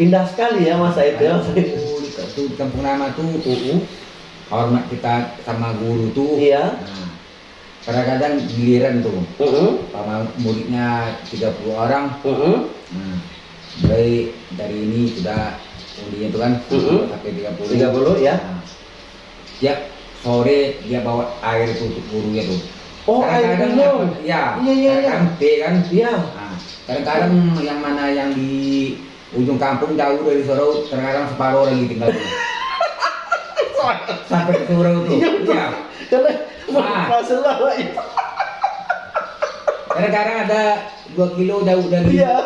Indah sekali ya masa itu ya. Di tuh di kampung lama tuh uh, hormat kita sama guru tuh Iya. Nah, kadang-kadang giliran tuh Heeh. sama muridnya 30 orang Heeh. nah, mulai dari ini sudah kuliah itu kan Mhm. sampai 30 30 ya. Nah, tiap sore dia bawa air tuh untuk gurunya tuh Oh, air minum. ya Iya, iya, iya. teh kan Iya. Nah, kadang-kadang yang mana yang di ujung kampung jauh dari Sorau kadang-kadang separuh lagi tinggal sampai ke Sorau tuh. Iya Karena Ah. masalah kadang-kadang ada dua kilo jauh dari Iya.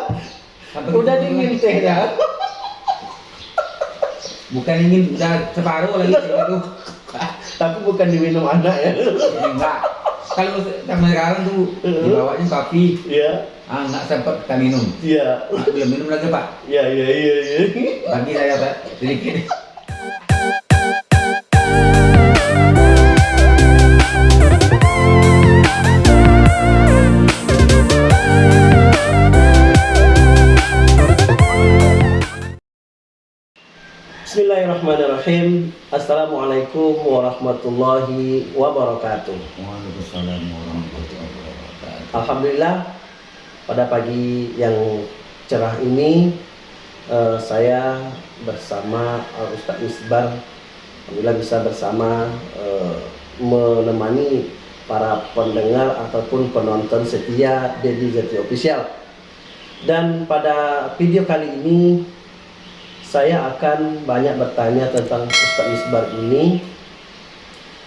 Udah dingin tehnya. bukan ingin udah separuh lagi tinggal tuh. Tapi bukan diminum anak ya. Ya, enggak kalau sama sekarang tuh dibawanya kopi Iya. ah nggak sempat kita minum Iya. Belum minum lagi pak Iya, iya, iya, iya. bagi saya pak sedikit Bismillahirrahmanirrahim. Assalamualaikum warahmatullahi wabarakatuh. Waalaikumsalam warahmatullahi wabarakatuh Alhamdulillah pada pagi yang cerah ini eh, saya bersama eh, Ustadz Misbar Alhamdulillah bisa bersama eh, menemani para pendengar ataupun penonton setia Dedi Zeti Official. Dan pada video kali ini saya akan banyak bertanya tentang Ustadz Misbar ini.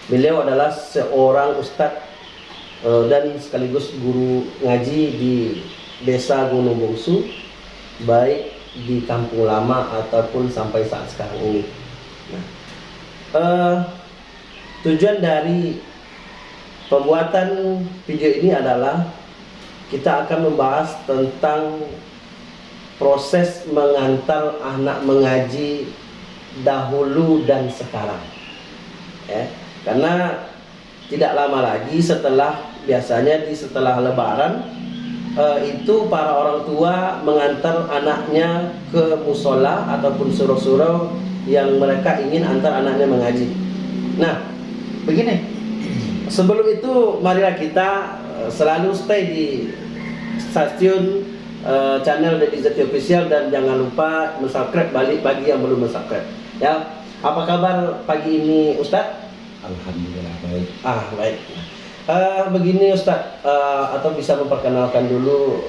Beliau adalah seorang ustadz eh, dan sekaligus guru ngaji di Desa Gunung Bungsu, baik di Kampung Lama ataupun sampai saat sekarang ini. Nah, eh, tujuan dari pembuatan video ini adalah kita akan membahas tentang proses mengantar anak mengaji dahulu dan sekarang. Ya, karena tidak lama lagi setelah biasanya di setelah lebaran eh, itu para orang tua mengantar anaknya ke musola ataupun surau-surau yang mereka ingin antar anaknya mengaji. Nah, begini. Sebelum itu marilah kita eh, selalu stay di stasiun eh, channel Deddy Zeti Official dan jangan lupa subscribe balik bagi yang belum subscribe. Ya, apa kabar pagi ini Ustadz? Alhamdulillah baik Ah baik. Eh, begini Ustadz, eh, atau bisa memperkenalkan dulu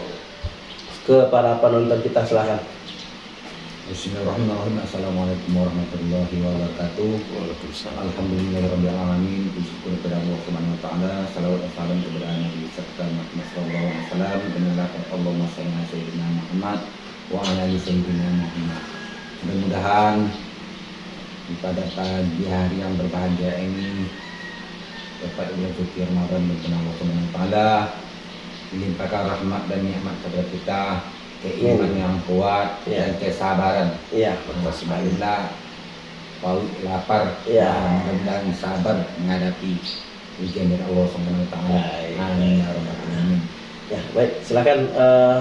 ke para penonton kita silahkan. Bismillahirrahmanirrahim. Assalamualaikum warahmatullahi wabarakatuh. Alhamdulillahirrahmanirrahim Bersyukur kepada Allah subhanahu wa ta'ala. Salawat dan salam kepada Nabi serta Muhammad sallallahu alaihi wasallam. Lakukan Allahumma salli ala Sayyidina Muhammad Wa ala ali Sayyidina Muhammad. Mudah-mudahan pada pagi hari yang berbahagia ini dapat bulan suci Ramadan dan Allah Subhanahu wa taala. Dilimpahkan rahmat dan nikmat kepada kita keimanan yang kuat Ya. dan kesabaran Iya. Alhamdulillah paut lapar Ya. dan sabar menghadapi ujian dari Allah Subhanahu wa taala amin ya rabbal alamin Ya baik, silakan eh,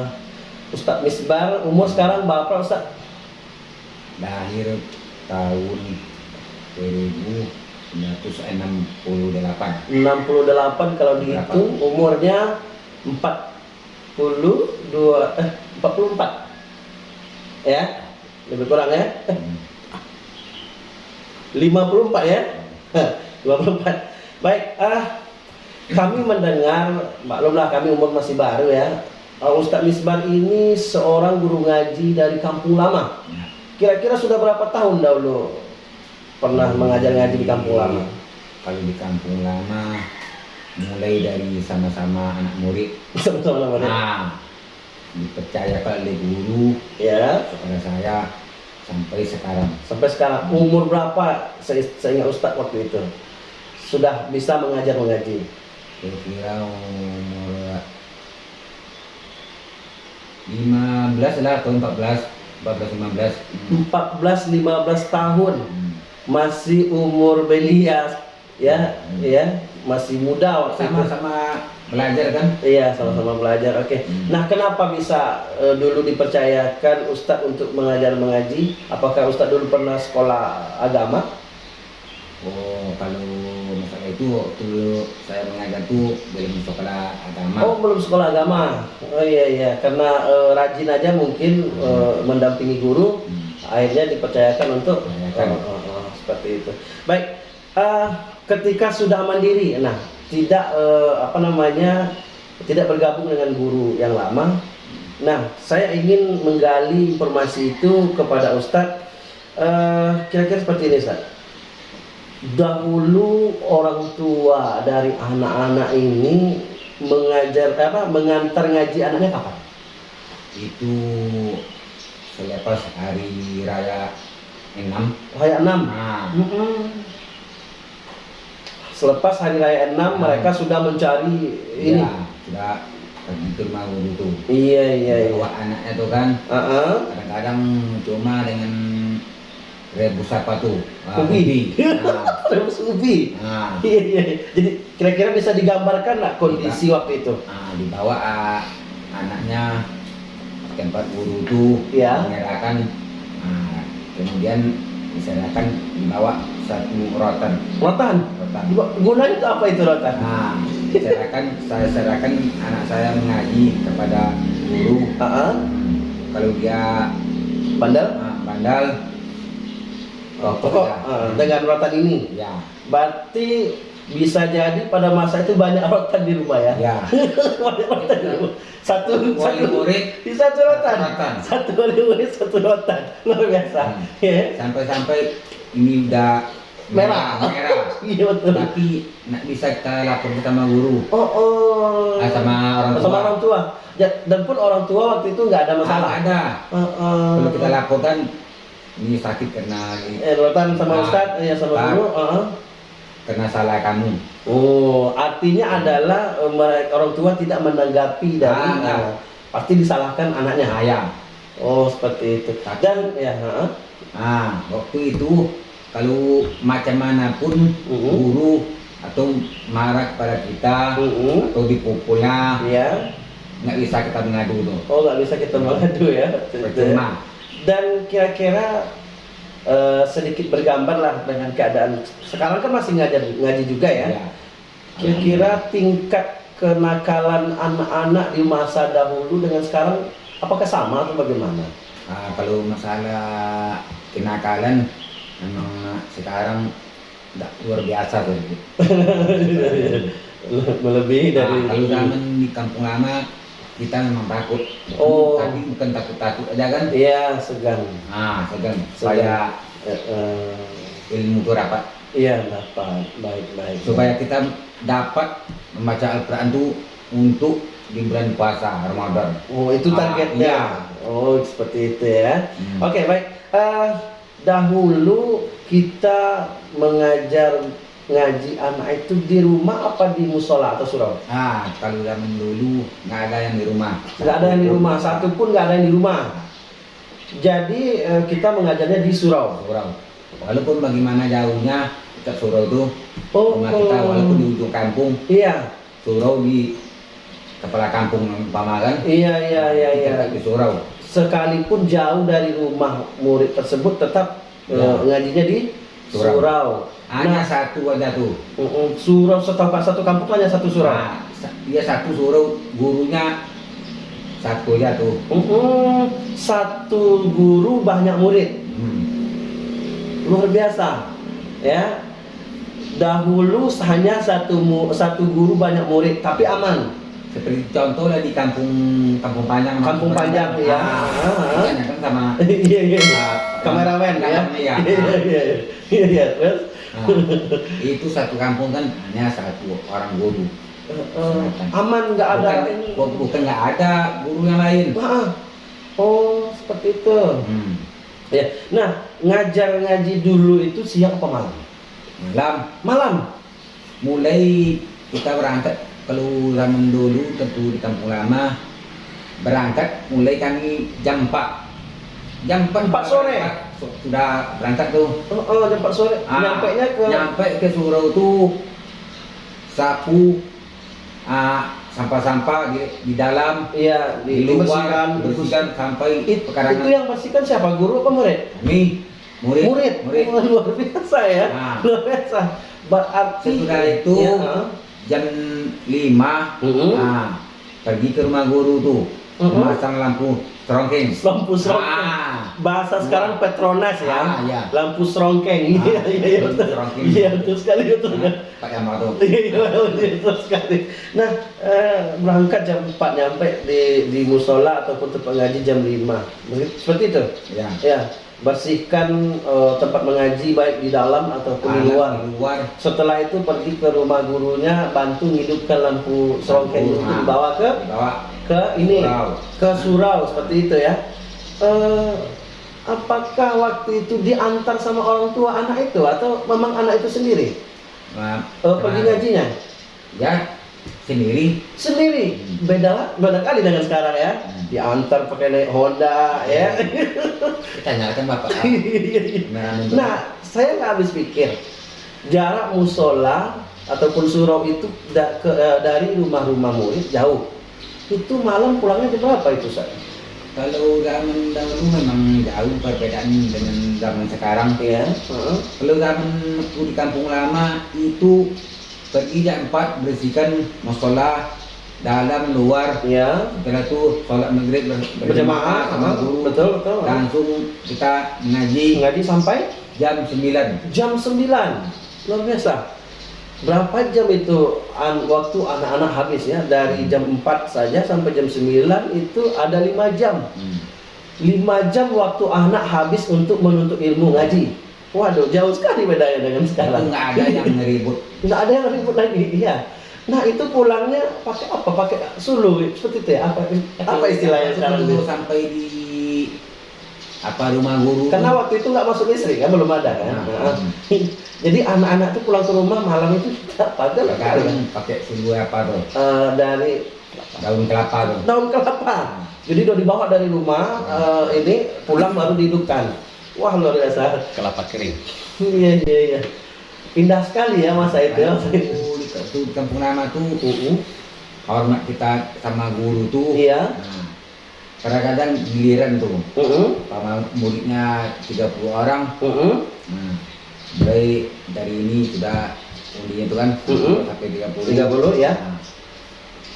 Ustadz Misbar umur sekarang berapa Ustadz? lahir tahun 1968 68 kalau dihitung umurnya 42 eh 44 ya? Lebih kurang ya? Hmm. 54 ya? 54 baik ah kami mendengar maklumlah kami umur masih baru ya. Ah, Ustadz Misbar ini seorang guru ngaji dari kampung lama. Kira-kira sudah berapa tahun dahulu pernah mengajar ngaji di kampung lama? Kalau di kampung lama mulai dari sama-sama anak murid. Sama-sama namanya nah dipercayakan oleh guru ya. Kepada saya sampai sekarang. Sampai sekarang. Umur berapa saya, Ustadz waktu itu? Sudah bisa mengajar mengaji? Kira-kira umur 15 lah atau 14 14 15 14 15 tahun. Hmm. masih umur belia ya ya. Masih muda waktu itu. sama-sama belajar kan Iya, sama-sama belajar. Oke. Hmm. Nah, kenapa bisa eh, dulu dipercayakan Ustadz untuk mengajar mengaji? Apakah Ustadz dulu pernah sekolah agama? oh kalau masalah itu waktu saya mengajar tuh belum sekolah agama Oh, belum sekolah agama. Oh iya iya, karena eh, rajin aja mungkin eh, mendampingi guru, Hmm. akhirnya dipercayakan untuk. Oh, oh, oh, seperti itu. Baik, eh, ketika sudah mandiri, nah tidak eh, apa namanya tidak bergabung dengan guru yang lama. Nah, saya ingin menggali informasi itu kepada Ustadz. Eh, kira-kira seperti ini, Ustadz. Dahulu orang tua dari anak-anak ini mengajar apa mengantar ngaji anaknya kapan? itu selepas hari raya enam Hari 6. nah Mm-mm. Selepas hari raya 6 Hmm. mereka sudah mencari ini. ya sudah rumah guru tuh Iya iya iya. bawa anaknya tuh kan Heeh. kadang-kadang cuma dengan rebus apa tuh Ah, Ubi. ubi. nah, Rebus ubi. nah, Iya iya. Jadi kira-kira bisa digambarkan nggak kondisi waktu itu? nah, dibawa ah, anaknya tempat guru tuh Ya. menyerahkan nah, kemudian diserahkan dibawa satu rotan Rotan. rotan Gunanya itu apa itu rotan? nah serahkan saya serahkan anak saya mengaji kepada guru Heeh. kalau dia Bandel. ah, bandal Oh, ya. eh, dengan rotan ini. ya Berarti bisa jadi pada masa itu banyak rotan di rumah ya. ya banyak rotan di rumah. Satu wali satu murid di satu rotan. Rotan. Satu wali murid satu rotan. Luar biasa. Hmm. Ya. sampai-sampai ini udah Merah. merah Iya betul. tapi nak bisa kita lapor sama guru Oh, oh. Ah, sama orang tua. Sama orang tua. Ja- Dan pun orang tua waktu itu nggak ada masalah. Ah, ada Oh, oh. kalau kita laporkan ini sakit karena Eh, rotan sama Ah. Ustadz, ya sama Ah. guru. oh, oh. karena salah kamu Oh, artinya adalah eh, mereka orang tua tidak menanggapi dari Ah, enggak. eh, pasti disalahkan anaknya. ayam Oh, seperti itu. Dan ya, heeh. Nah waktu itu kalau macam mana pun Mhm. guru atau marah kepada kita Mhm. atau dipukul lah Iya. nggak bisa kita mengadu tuh Oh, nggak bisa kita mengadu ya. percuma Dan kira-kira eh, sedikit bergambar lah dengan keadaan sekarang kan masih ngajar ngaji juga ya. Ya. Kira-kira tingkat kenakalan anak-anak di masa dahulu dengan sekarang apakah sama atau bagaimana? Ah, kalau masalah kenakalan memang sekarang nggak luar biasa tuh Melebihi dari Nah, kalau zaman di kampung lama kita memang takut. Oh. Tapi bukan takut-takut aja kan? Iya, segan. Ah, segan. Supaya Eh, eh, ilmu itu dapat. iya, dapat. Baik, baik. Supaya kita dapat membaca Al-Quran itu untuk di bulan puasa Ramadan. Oh, itu Ah, targetnya. iya. Oh, seperti itu ya. Hmm. Oke, baik. Eh, dahulu kita mengajar ngaji anak itu di rumah apa di musola atau surau? Ah, kalau zaman dulu nggak ada yang di rumah. Nggak ada yang di rumah, satu pun nggak ada yang di rumah. Jadi eh, kita mengajarnya di surau. Surau. Walaupun bagaimana jauhnya, kita surau itu Oh, rumah kita walaupun di ujung kampung, iya, surau di kepala kampung umpama kan, iya, iya, iya, iya. kita di surau. Sekalipun jauh dari rumah murid tersebut, tetap eh, Ya. ngajinya di Surau. surau. Hanya Nah, satu aja tuh. mm-mm, surau setahu satu kampung hanya satu surau. Nah, dia satu surau, gurunya satu aja tuh. Mm-mm, satu guru banyak murid. Hmm. luar biasa ya dahulu hanya satu satu guru banyak murid tapi aman Seperti contoh lah di kampung Kampung Panjang. Kampung Panjang, ya. Ah, Ah. kan sama iya iya ah, kameramen ya iya. iya iya iya iya terus Nah, itu satu kampung kan hanya satu orang guru. eh, aman nggak ada Bukan, bu- bukan nggak ada guru yang lain. Ah, oh seperti itu Hmm. ya nah ngajar ngaji dulu itu siang apa malam Malam malam mulai kita berangkat kalau zaman dulu tentu di kampung lama berangkat mulai kami jam 4 jam 4, Empat sore? su- sudah berangkat tuh oh, oh jam 4 sore Ah, nyampainya ke nyampe ke surau tuh sapu ah, sampah-sampah di, di dalam Iya, di, di, luar bersihkan sampai It- pekarangan itu yang bersihkan siapa? Guru apa murid? kami murid Murid. murid. Wah, luar biasa ya. Nah. Luar biasa. Berarti Sesudah itu Ya. Jam 5 Mm-mm. nah, pergi ke rumah guru tuh Mm-mm. memasang lampu serongkeng lampu serongkeng. Ah. Bahasa sekarang Petronas ya. Ah, iya. Lampu serongkeng. Iya, Ah, iya, iya. betul. serongkeng. Iya, betul sekali betul. Nah, Pak Yamal tuh Iya, iya, iya, betul sekali. Nah, eh, berangkat jam 4 nyampe di di musola ataupun tempat ngaji jam 5. Seperti itu. ya Ya, bersihkan eh, tempat mengaji baik di dalam ataupun di luar. luar Setelah itu pergi ke rumah gurunya, bantu ngidupkan lampu serongkeng itu dibawa ke dibawa ke ini Surau. ke surau seperti itu ya. Eh, apakah waktu itu diantar sama orang tua anak itu atau memang anak itu sendiri nah, Eh, pergi ngajinya? ya sendiri Sendiri. Hmm. Beda beda kali dengan sekarang ya. Hmm. Diantar pakai naik Honda ya. tanyakan bapak nah, Nah, saya nggak habis pikir jarak musola ataupun surau itu da- ke- eh, dari rumah-rumah murid jauh. Itu malam pulangnya jam berapa itu saya? kalau zaman dahulu memang jauh perbedaan dengan zaman sekarang Ya. Kalau zaman di kampung lama itu pergi jam 4 bersihkan musola dalam luar Ya. setelah itu sholat maghrib ber- Berjamaah, sama guru betul betul. langsung kita mengaji Ngaji sampai jam 9 jam 9 luar biasa. Berapa jam itu an- waktu anak-anak habis ya dari jam 4 saja sampai jam 9 itu ada lima jam. hmm. 5 jam waktu anak habis untuk menuntut ilmu ngaji. Waduh, jauh sekali bedanya dengan itu sekarang. nggak ada yang ngeribut Nggak ada yang ribut lagi, iya. Nah itu pulangnya pakai apa? Pakai sulu, seperti itu ya? Apa, apa istilahnya sekarang? Dulu itu? sampai di apa rumah guru Karena waktu itu nggak masuk listrik kan, belum ada kan. Nah, Nah, Jadi anak-anak tuh pulang ke rumah malam itu padahal sekarang kan, pakai sulu apa tuh eh, dari daun kelapa tuh daun kelapa. Jadi udah dibawa dari rumah eh, ini pulang baru dihidupkan. Wah luar biasa. kelapa kering. Iya iya iya. Indah sekali ya masa itu. ya. Aku di, tuh di kampung lama tuh Uh-uh. hormat kita sama guru tuh Iya. Nah, kadang-kadang giliran tuh Uh-uh. sama muridnya 30 orang Uh-uh. nah, mulai dari ini sudah undinya itu kan Mm-mm. sampai 30 30 ya. Nah,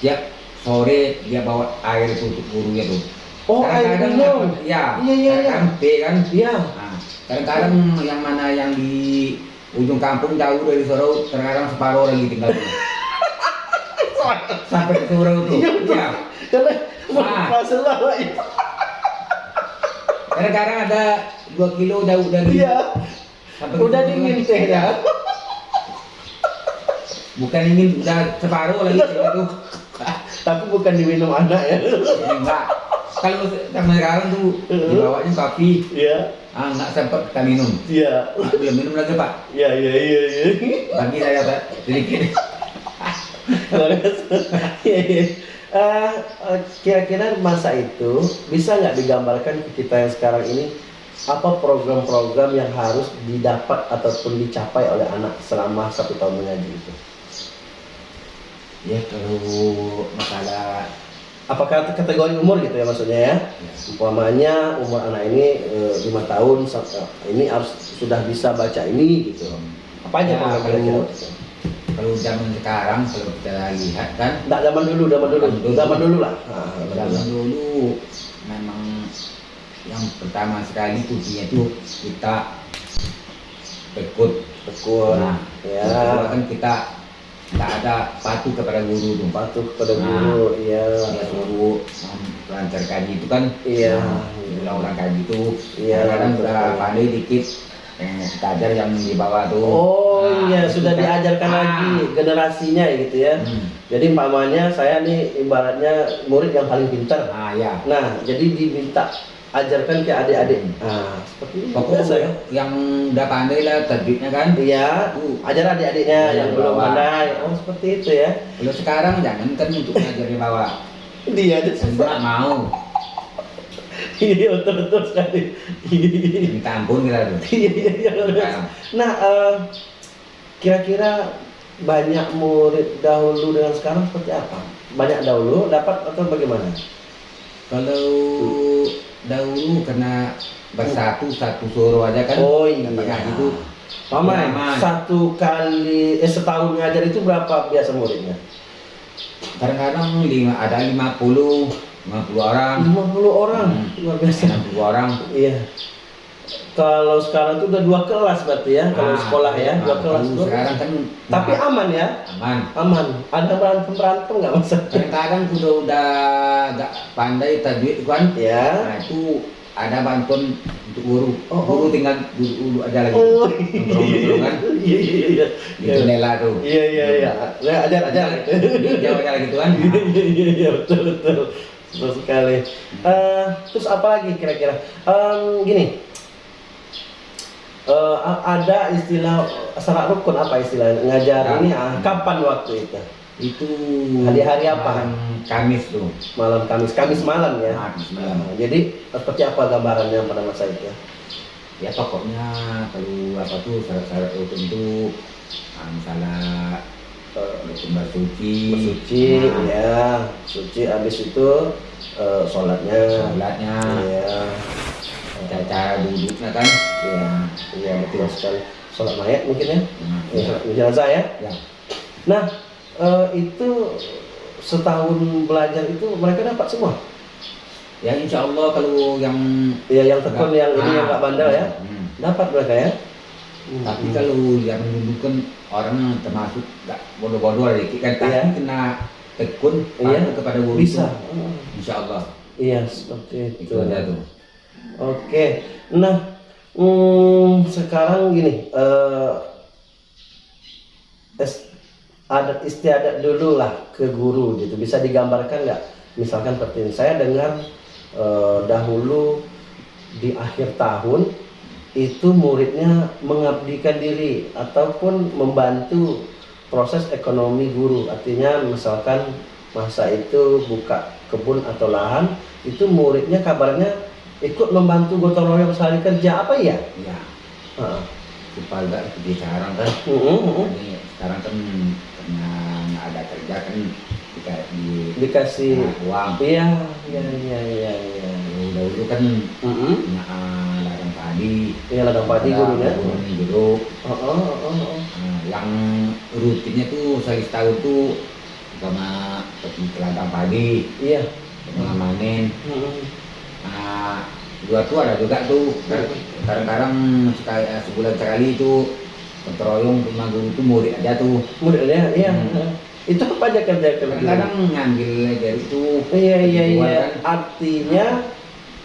tiap sore dia bawa air untuk gurunya tuh Oh air minum. ya Iya, iya, iya. kadang-kadang teh kan Iya. nah, kadang-kadang yang mana yang di ujung kampung jauh dari Sorau terkadang separuh lagi tinggal sampai ke Sorau tuh Iya, betul. ya Karena Ah. masalah lah itu. kadang-kadang ada 2 kilo jauh dari Iya. Udah dingin kan. teh ya. bukan ingin udah separuh lagi tinggal tuh Tapi bukan diminum anak ya. Enggak kalau sama sekarang tuh dibawanya kopi Iya. ah nggak sempat kita minum Iya. ah, belum minum lagi pak Iya iya iya iya. bagi saya pak sedikit. Iya, iya. Eh, eh, kira-kira masa itu bisa nggak digambarkan ke kita yang sekarang ini apa program-program yang harus didapat ataupun dicapai oleh anak selama satu tahun mengaji itu? ya kalau masalah Apakah kategori umur gitu ya maksudnya ya? Umpamanya umur anak ini eh, lima tahun sa- eh, ini harus sudah bisa baca ini gitu. Apa aja Ya, kalau- kalau zaman sekarang kalau kita lihat kan Nggak zaman dulu, zaman dulu, Zaman dulu. zaman dulu lah. Nah, zaman zaman dulu. dulu memang yang pertama sekali kuncinya itu kita tekun Tekun. nah ya. kan kita tidak ada patuh kepada guru tuh Patuh kepada Nah. guru, iya. dia suruh lancar kaji itu kan Iya. ulang-ulang kaji itu Iya, kadang sudah pandai dikit yang kita ajar yang di bawah tuh Oh Nah, iya, itu sudah kan. diajarkan Ah. lagi generasinya gitu ya. Hmm. Jadi umpamanya saya nih ibaratnya murid yang paling pintar. nah ya Nah, jadi diminta ajarkan ke adik-adik. Nah, seperti itu pokoknya biasa ya. yang udah pandai lah tajwidnya kan Iya, Tuh. ajar adik-adiknya Iya, yang di belum pandai. Oh, seperti itu ya. kalau sekarang jangan kan untuk ngajar di bawah Dia aja susah. mau Iya, betul betul sekali. Iya, minta ampun kita tuh iya, iya. Sekarang. Nah, eh, kira-kira banyak murid dahulu dengan sekarang seperti apa? banyak dahulu dapat atau bagaimana? Kalau dahulu karena bersatu satu suruh aja kan. Oh iya. itu Mama, Aman. satu kali eh setahun ngajar itu berapa biasa muridnya? kadang-kadang lima ada 50 50 orang 50 orang, Hmm. luar biasa. 60 orang Iya. Kalau sekarang itu udah dua kelas berarti ya, kalau Nah, sekolah ya, dua nah, kelas tuh. sekarang kan Tapi nah, aman ya, aman aman. Ada berantem berantem nggak masa? kadang-kadang udah udah gak pandai tajwid kan Ya. nah itu ada bantuan untuk guru Oh, guru oh. tinggal duduk dulu aja lagi Oh, Nongkrong-nongkrong kan Iya iya iya. di jendela tuh Iya iya iya. Ya, ajar ajar. jauh aja gitu kan Iya iya iya iya betul betul betul sekali. Eh, terus apa lagi kira-kira? Em, gini, Eh, a- ada istilah syarat rukun apa istilah ngajar Ya. ini ah, kapan waktu itu? itu Hari-hari apa? Kamis tuh Malam Kamis, Kamis malam ya. Kamis malam Nah, jadi seperti apa gambarannya pada masa itu? ya pokoknya kalau apa tuh syarat-syarat rukun itu ah, misalnya Eh, rukun bersuci bersuci nah, ya, suci habis itu eh, sholatnya. sholatnya Iya. cara duduknya kan Iya, iya betul sekali. Sholat mayat mungkin ya? nah, Ya, ya. sholat jenazah ya. ya. Nah, eh, itu setahun belajar itu mereka dapat semua. ya insya Allah kalau yang Ya, yang tekun, yang ini yang Ah, nggak bandel ya, hmm. dapat mereka ya. tapi Hmm. kalau yang menunjukkan orang termasuk gak bodoh-bodoh dikit kan tapi Iya. kena tekun Iya. kepada guru bisa. itu, Hmm. insya Allah Iya, seperti itu. itu tuh Oke, nah hmm, sekarang gini, eh, es- ada istiadat dulu lah ke guru gitu. Bisa digambarkan nggak? Misalkan seperti ini, saya dengar eh, dahulu di akhir tahun itu muridnya mengabdikan diri ataupun membantu proses ekonomi guru. Artinya misalkan masa itu buka kebun atau lahan, itu muridnya kabarnya ikut membantu gotong royong sehari kerja apa ya? ya Heeh. supaya gak seperti sekarang kan Mm-mm, mm-mm. ini sekarang kan karena nggak ada kerja kan kita di Dikasih nah, uang Iya, iya, iya, iya, iya. dahulu kan Mm-mm. punya ah, ladang padi Iya ladang padi gurunya. guru Oh, oh, oh, oh. Nah, yang rutinnya tuh sekali setahun tuh sama pergi ke ladang padi Iya. mengamanin Mm-mm. Nah dua tuh ada juga tuh kadang-kadang sekali eh, sebulan sekali itu keteroyong rumah guru tuh murid aja tuh Muridnya, iya. Hmm. Itu apa aja kerja kadang-kadang ngambil dari itu Iya, iya, iya. kan. Artinya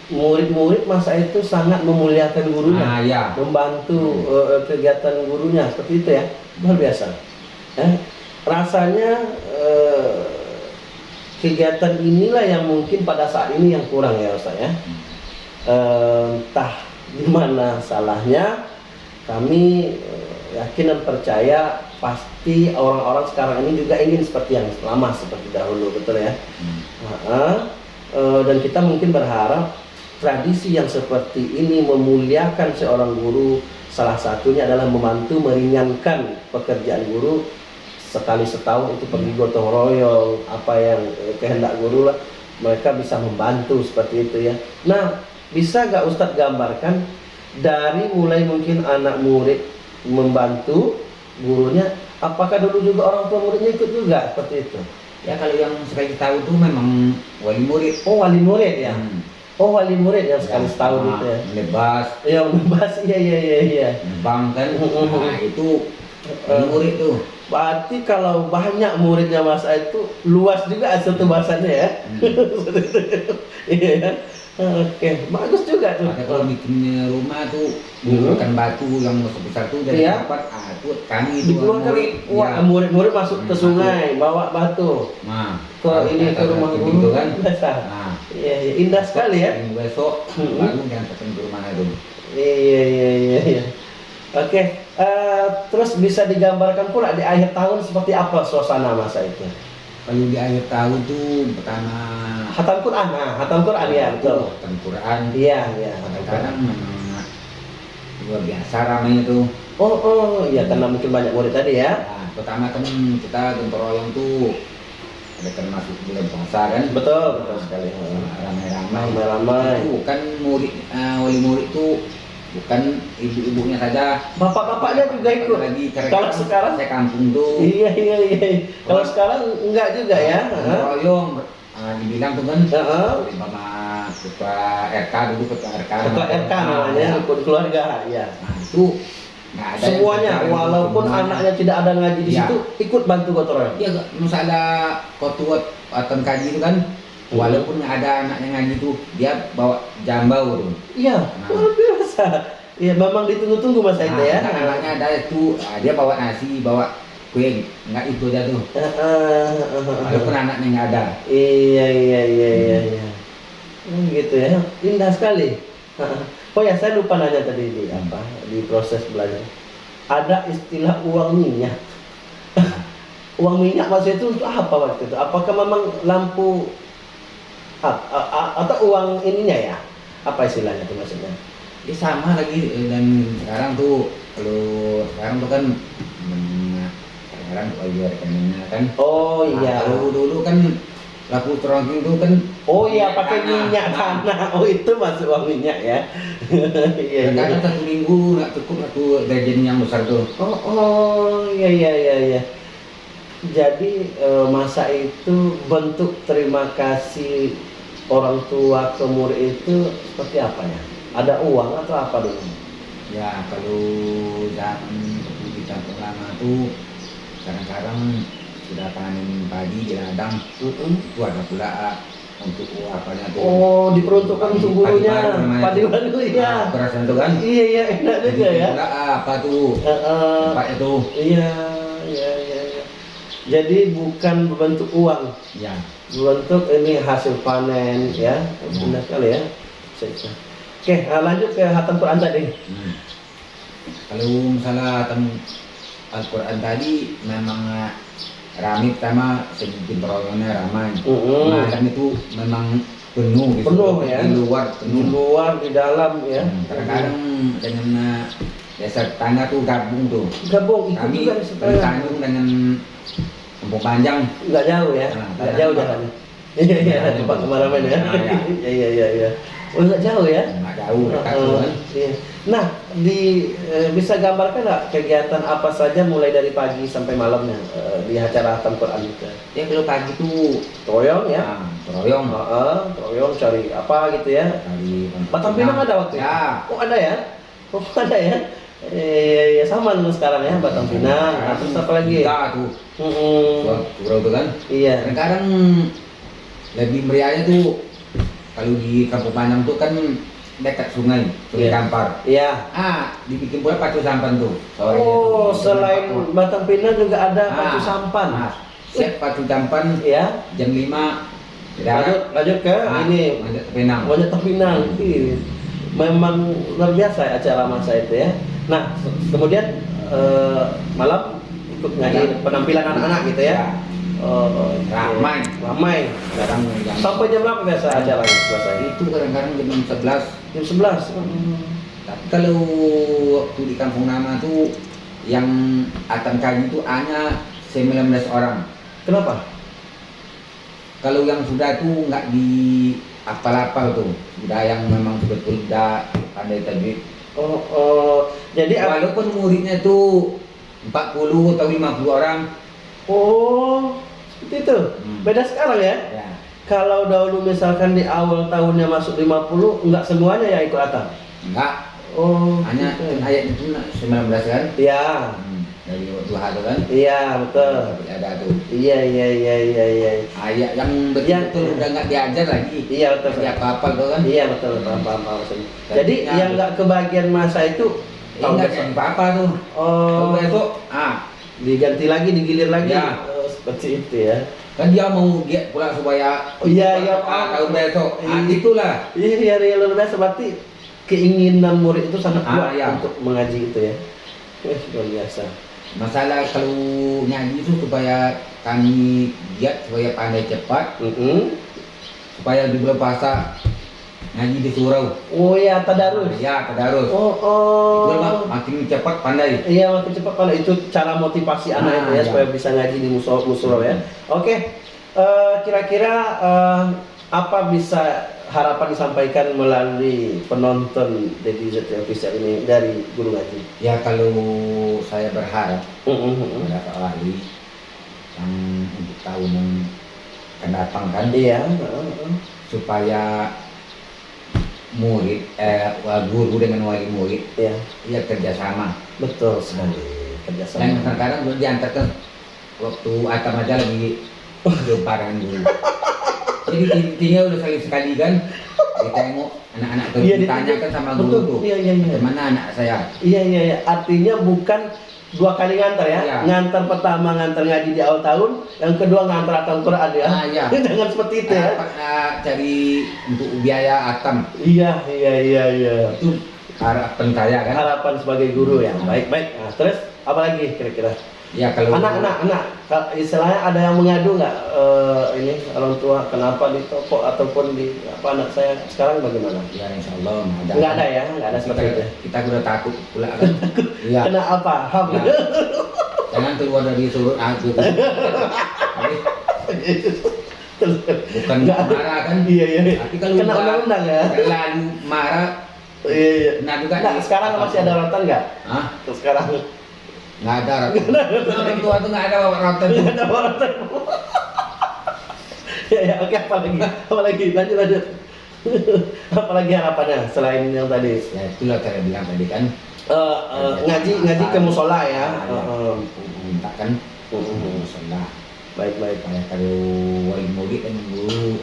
murid-murid masa itu sangat memuliakan gurunya. nah ya membantu eh, kegiatan gurunya seperti itu ya luar biasa Eh, rasanya eh, kegiatan inilah yang mungkin pada saat ini yang kurang ya Ustaz ya entah di mana salahnya kami eh, yakin dan percaya pasti orang-orang sekarang ini juga ingin seperti yang lama seperti dahulu betul ya Hmm. Heeh. Eh, dan kita mungkin berharap tradisi yang seperti ini memuliakan seorang guru salah satunya adalah membantu meringankan pekerjaan guru sekali setahun itu pergi gotong royong apa yang eh, kehendak guru lah. Mereka bisa membantu seperti itu ya. Nah bisa gak Ustadz gambarkan dari mulai mungkin anak murid membantu gurunya apakah dulu juga orang tua muridnya ikut juga seperti itu? Ya kalau yang sekali tahu tuh memang wali murid. Oh wali murid ya? Hmm. oh wali murid yang sekali Ya, setahun itu ya? lebas yang membahas iya iya iya iya. Bang kan nah itu Eh. murid tuh. berarti kalau banyak muridnya Mas Aid itu luas juga satu bahasanya ya. Hmm. iya ya. Oke bagus juga tuh. Maka kalau bikin rumah tuh Hmm. menggunakan batu yang besar tuh dari dapat ah itu kami itu murid. wah ya. murid-murid masuk ke Hmm, sungai bawa batu. Nah ke kalau ini ke rumah guru. gitu kan. Biasa. Nah. Iya iya. Indah sekali ya. Yang besok Hmm. baru diantarkan ke rumah itu Iya iya iya iya. Oke, eh, terus bisa digambarkan pula di akhir tahun seperti apa suasana masa itu? kalau di akhir tahun tuh pertama Hatam Quran, nah, hatam Quran ya betul. Quran Quran Iya iya. hatam kadang-kadang memang luar biasa ramainya tuh Oh oh iya karena mungkin banyak murid tadi ya. Nah, pertama kan kita gotong royong tuh ada kan masuk bulan puasa kan Betul, betul sekali. ramai-ramai Ramai-ramai. itu kan murid eh, wali murid itu bukan ibu-ibunya saja Bapak-bapaknya juga ikut. Lagi Kalau sekarang saya kampung tuh Iya iya iya. Kalau sekarang enggak juga ya. Royong ah, dibilang tuh kan sama ketua RK dulu ketua RK Ketua RK namanya, rukun keluarga, ya. nah itu nggak ada Semuanya, walaupun anaknya tidak ada ngaji di Iya. situ, ikut bantu gotong royong. Iya, Kak. masalah ketua atau kaji itu kan Hmm. Walaupun ada anaknya ngaji tuh dia bawa jambau tuh Iya, Nah. luar biasa. Iya, memang ditunggu-tunggu masa itu ya. Nah, anaknya ada itu ah, dia bawa nasi bawa kue nggak itu aja tuh walaupun anaknya nggak ada Iya iya iya iya iya. Hmm, gitu ya. Indah sekali. Oh ya, saya lupa nanya tadi di apa di proses belajar. Ada istilah uang minyak. uang minyak maksudnya itu untuk apa waktu itu? Apakah memang lampu a- a- a- atau uang ininya ya? Apa istilahnya itu maksudnya? dia sama lagi eh, dan sekarang tuh kalau sekarang tuh kan sekarang lagi rekeningnya kan Oh Nah, iya. kalau dulu kan laku terongking tuh kan Oh iya pakai tanah. minyak Nah, tanah. Oh itu masuk uang minyak ya. Iya iya. kadang satu minggu nggak cukup aku gajian yang besar tuh Oh, oh, iya iya iya iya. Jadi eh, masa itu bentuk terima kasih orang tua ke murid itu seperti apa ya? Ada uang atau apa dulu? Ya kalau zaman seperti di kampung lama tuh kadang-kadang sudah panen padi di ladang Mm-mm. itu ada pula ah, untuk apanya tuh. Oh, diperuntukkan untuk gurunya. Padi baru Nah, ya. Perasaan tuh kan. Iya iya enak juga ya. pula ah, apa tuh Eh, eh, tempatnya tuh. Iya iya iya. Jadi bukan berbentuk uang, Ya. berbentuk ini hasil panen ya. Benar sekali ya. Oke, eh, lanjut ke hatam Quran tadi. Hmm. Kalau misalnya tem Al-Quran tadi memang ah, ramai pertama segi peroyongannya ramai. Mm-mm. Malam itu memang penuh gitu. Penuh, ya. Di luar di penuh. luar di dalam ya Hmm, Kadang-kadang dengan uh, desa tetangga tuh gabung tuh. gabung ikut Kami juga di dengan Kampung Panjang. nggak jauh ya Nah, nggak kadang- jauh jalannya iya iya tempat ke mana-mana ya nah, ya. iya iya iya iya oh nggak jauh ya Nggak jauh Uh, kan. iya. nah di eh, bisa gambarkan nggak kegiatan apa saja mulai dari pagi sampai malamnya eh, di acara hatam Quran itu Ya kalau pagi tuh Troyong ya nah, teroyong. Heeh, Troyong cari apa gitu ya Kali Batang Pinang ada waktu itu? Ya. Oh ada ya? Oh ada ya? Eh, ya sama dengan sekarang ya Batang Pinang. Nah, terus apa lagi? Kita tuh. Surau tuh kan. Iya. Kadang-kadang lebih meriahnya tuh kalau di Kampung Panjang tuh kan dekat sungai, sungai Iya. Kampar. Iya. Ah, dibikin pula pacu sampan tuh. sorenya Oh, tuh. selain Batang Pinang juga ada Ah, pacu sampan. ah, siap pacu sampan Ya. jam 5 Lanjut, lanjut ke Ah, ini Manjat ke Penang. Monyet Pinang. Ih, Memang luar biasa ya acara masa itu ya. Nah, kemudian eh, malam ikut ngaji penampilan anak-anak gitu ya. Oke. Ramai. Ramai. Sampai jam berapa biasa acaranya selesai? itu kadang-kadang jam 11 Jam 11. Tapi kalau waktu di kampung nama tuh yang akan kaji itu hanya 19 orang. Kenapa? Kalau yang sudah tuh nggak di apal-apal tuh, sudah yang memang betul udah pandai tajwid. Oh, oh. jadi? Walaupun muridnya tuh 40 atau 50 orang, Oh, seperti itu. Hmm. Beda sekarang ya. ya Kalau dahulu misalkan di awal tahunnya masuk 50, enggak semuanya ya ikut atas. enggak, Oh, hanya gitu. kan ayat itu 19 kan? Iya. Hmm, dari dua hal kan? Iya, betul. Ada tuh Iya, iya, iya, iya, iya. ayat yang betul udah nggak diajar lagi. Iya, betul. Dia apa-apa tuh kan? Iya, betul. Paham, paham, paham. Jadi yang- yang enggak kebagian masa itu enggak jadi apa-apa tuh. Oh, besok, ah, diganti lagi, digilir lagi. Ya. Oh, seperti itu ya. kan dia mau giat pula supaya Oh, iya, iya, ah, tahun besok. Ah, Iya. itulah. Iya, iya, iya, luar biasa. Berarti keinginan murid itu sangat Ah, kuat iya. untuk mengaji itu ya. Luar biasa. Masalah kalau nyanyi itu supaya kami giat supaya pandai cepat Mm-mm. supaya di bulan puasa ngaji di surau. Oh ya, tadarus. Ya, tadarus. Oh, oh. Itu mah makin cepat pandai. Iya, makin cepat kalau itu cara motivasi anak Ah, itu ya iya. supaya bisa ngaji di musola musola ya. Oke. eh, kira-kira eh, apa bisa harapan disampaikan melalui penonton Zeti Official ini dari Guru Ngaji? Ya kalau saya berharap kepada Pak Wali yang untuk tahun yang akan datang kan Iya. heeh, heeh. supaya murid eh guru dengan wali murid Iya, ya kerjasama betul sekali. dan Kerjasama. kadang-kadang belum diantarkan waktu aja lagi jumpa dengan guru intinya udah sekali sekali kan ditengok anak-anak itu Iya, ditanyakan sama guru betul. tuh Iya, iya, iya. bagaimana anak saya Iya, iya, iya. Artinya bukan dua kali ngantar ya. Iya. Ngantar pertama ngantar ngaji di awal tahun, yang kedua ngantar atam Quran ya. Ah, iya. Jangan seperti itu ya. Apa, ah, cari untuk biaya atam Iya, iya, iya, iya. itu harapan saya kan Harapan sebagai guru ya. Baik, baik. Nah, terus apa lagi kira-kira? Ya kalau Anak, anak, Istilahnya ada yang mengadu nggak eh, ini orang tua kenapa di toko ataupun di apa anak saya sekarang bagaimana? ya insya Allah ada Nggak ada ya, nggak ada seperti itu. kita udah takut pula kan iya Kena apa? Ham. Ya. jangan keluar dari surut aku bukan Nggak marah kan Iya, iya. tapi kalau Kena undang-undang ya. terlalu marah Iya, iya. nah juga Nah, sekarang masih ada rotan nggak? Hah? Sekarang nggak ada orang tua tuh nggak ada rotan tuh Nggak ada rotan. ya, ya, oke, apa lagi? Apa lagi? Lanjut, lanjut. apa lagi harapannya selain yang tadi? ya itulah saya bilang tadi kan Eh, eh, ngaji, ngaji ke musola ya. Eh, minta kan musola baik, baik. supaya kalau wali murid kan guru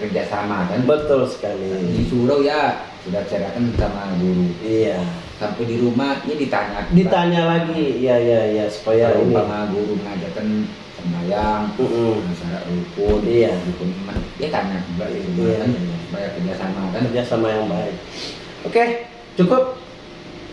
kerjasama kan Betul sekali. disuruh ya sudah ceritakan sama guru Iya. Sampai di rumah ini ditanya Ditanya lagi, iya, iya, iya, supaya ini. umpama guru mengajarkan sembahyang Mm-mm. syarat rukun Iya. rukun iman dia tanya di rumah Iya. kan supaya kerjasama kan kerja sama yang baik. Oke, cukup.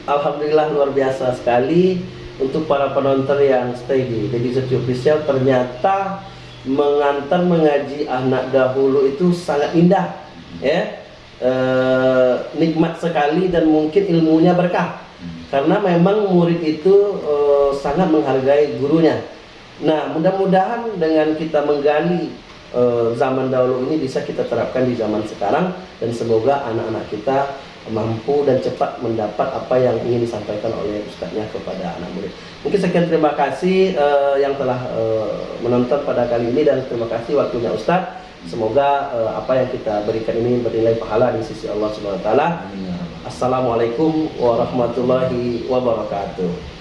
Alhamdulillah luar biasa sekali untuk para penonton yang stay di Dedi Zeti Official ternyata mengantar mengaji anak dahulu itu sangat indah ya Eh, nikmat sekali dan mungkin ilmunya berkah Hmm. karena memang murid itu eh, sangat menghargai gurunya. Nah, mudah-mudahan dengan kita menggali eh, zaman dahulu ini bisa kita terapkan di zaman sekarang dan semoga anak-anak kita mampu dan cepat mendapat apa yang ingin disampaikan oleh ustadznya kepada anak murid. Mungkin sekian terima kasih eh, yang telah eh, menonton pada kali ini dan terima kasih waktunya ustadz. Semoga uh, apa yang kita berikan ini bernilai pahala di sisi Allah Subhanahu Wataala. Assalamualaikum warahmatullahi wabarakatuh.